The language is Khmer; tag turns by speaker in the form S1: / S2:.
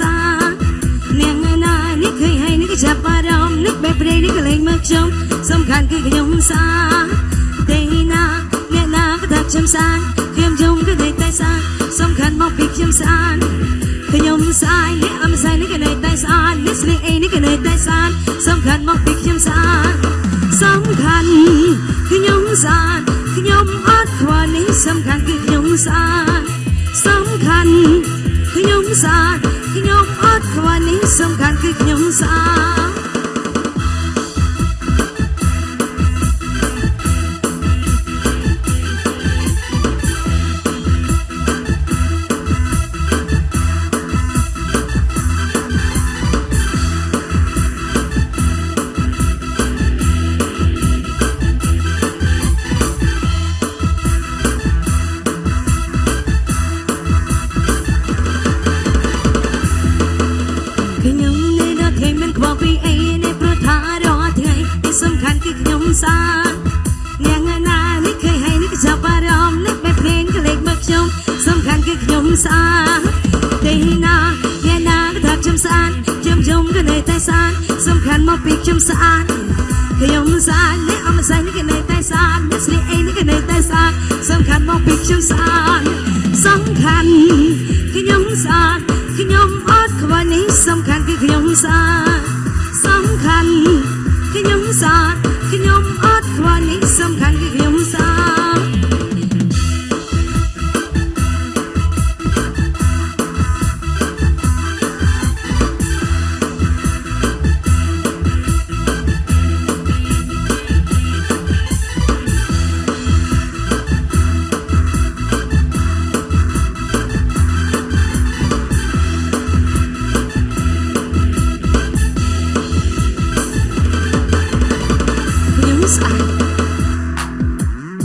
S1: សារនាងណានេះឃើញហើយនេះក៏ចាប់អារម្មណ៍នេះបែបព្រៃនេះក៏លែងមកខ្ញុំសំខាន់គឺខ្ញុំសារទេណាអ្នកណាក៏ថាខ្ញុំសារខ្ញុំយំក៏នៅតែសារសំខាន់មកពីខ្ញុំសារខ្ញុំសាយអ្នកអមសាយនេះក៏នៅតែសារនេះស្លៀកអីនេះក៏នៅតែសារសំខាន់មកពីខ្ញុំសារសំខាន់ខ្ញុំសារខ្ញុំអត់ខ្វល់នេះសំខាន់គឺខ្ញុំសារសំខាន់ ខ្ញុំសារខ្ញុំអត់ខ្វល់នេះសំខាន់គឺខ្ញុំសារខ្នៅដល់ថ្ងៃមិនខ្វល់ពីអីនេះព្រោះថារាល់ថ្ងៃទីសំខាន់គឺខ្ញុំសារនាងណានេះឃើញហើយនេះក៏ចាប់អារម្មណ៍នេះបែបភ្លេងក៏លេចមកខ្ញុំសំខាន់គឺខ្ញុំសារទេណាអ្នកណាក៏ថាខ្ញុំស្អាតខ្ញុំយំក៏នៅតែស្អាតសំខាន់មកពីខ្ញុំស្អាតខ្ញុំស្អាតអ្នកអមសាញ់នេះក៏នៅតែស្អាតអ្នកស្លៀកអីនេះក៏នៅតែស្អាតសំខាន់មកពីខ្ញុំស្អាត សាសំខាន់ខ្ញុំសាខ្ញុំអត់ខ្វល់នេះសំខាន់គឺខ្ញុំសា